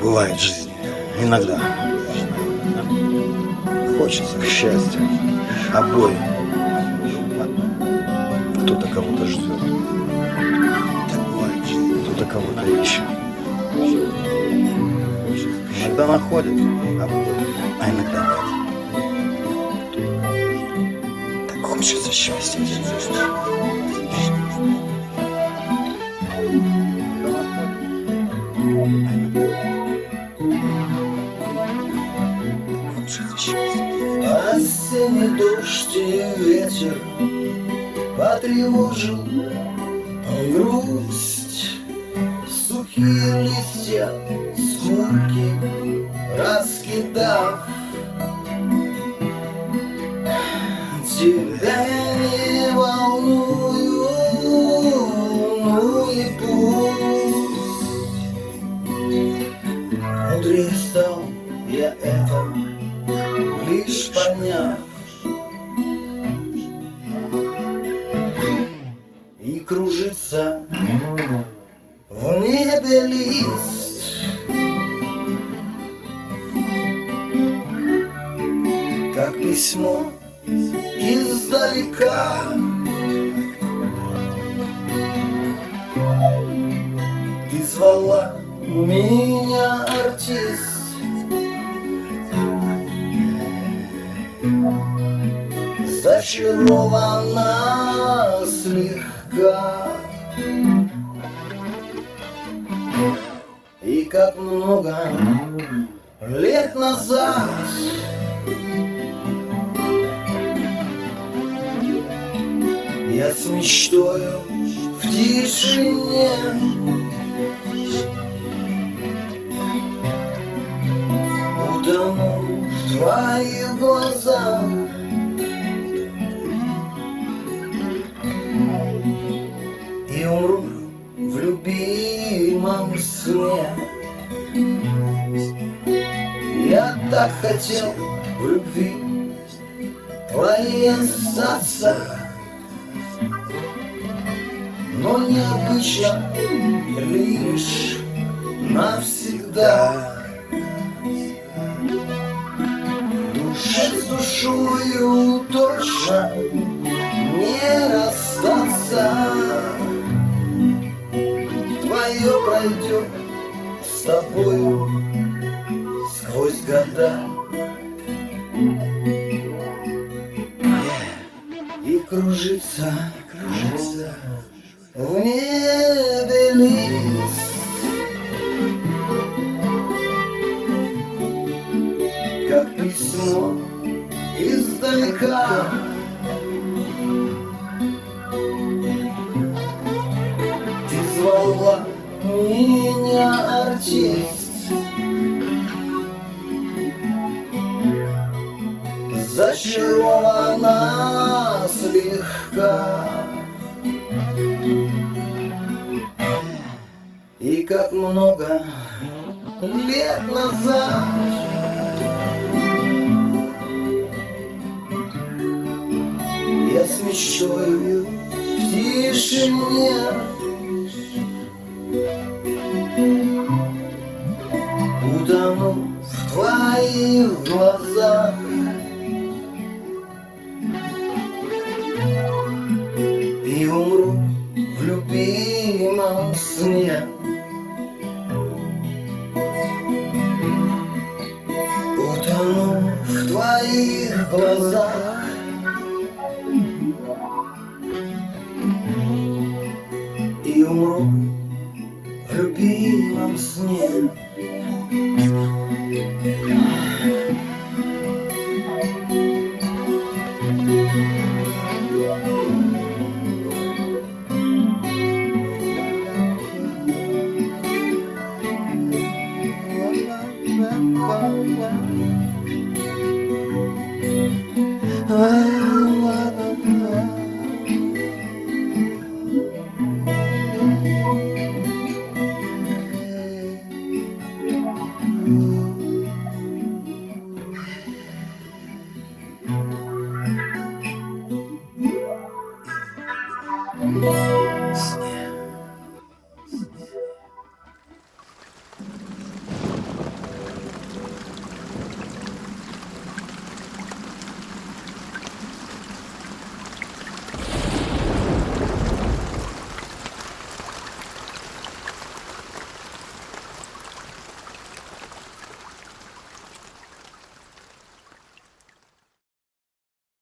бывает в жизни. Иногда. Хочется счастья обоим. Кто-то кого-то ждет. Кто-то кого-то ищет. Иногда находит обоим, а иногда нет. Так хочется счастья. Дождь и ветер Потревожил грусть Сухие листья, скурки Раскидав. Тебя не волную Ну и пусть Мудрее я это кружится. В небе лист. Как письмо издалека. И звала меня артист. Зачарована слегка И как много лет назад Я с мечтою в тишине Утону в твоих глазах Умру в любимом сне. Я так хотел в любви твоей остаться Но необычно лишь навсегда. Душа с душою точно тобою сквозь года. И кружится, кружится в небе лист. Как письмо издалека Зачарована слегка. И как много лет назад Я с мечтою в тишине Утону в твоих глазах глазах И умру в любимом сне Bye. Bye.